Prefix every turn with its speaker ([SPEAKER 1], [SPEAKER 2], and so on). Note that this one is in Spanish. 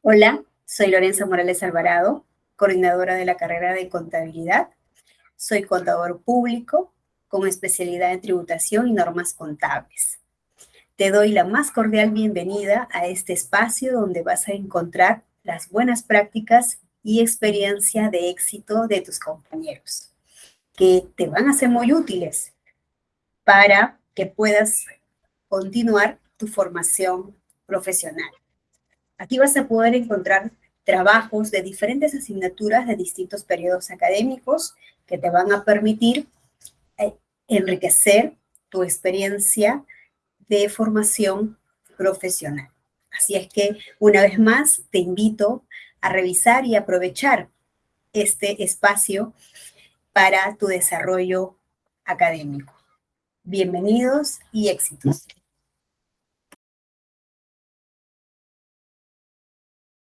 [SPEAKER 1] Hola, soy Lorenza Morales Alvarado, coordinadora de la carrera de contabilidad. Soy contador público con especialidad en tributación y normas contables. Te doy la más cordial bienvenida a este espacio donde vas a encontrar las buenas prácticas y experiencia de éxito de tus compañeros, que te van a ser muy útiles para que puedas continuar tu formación profesional. Aquí vas a poder encontrar trabajos de diferentes asignaturas de distintos periodos académicos que te van a permitir eh, enriquecer tu experiencia de formación profesional. Así es que, una vez más, te invito a revisar y aprovechar este espacio para tu desarrollo académico. Bienvenidos y éxitos.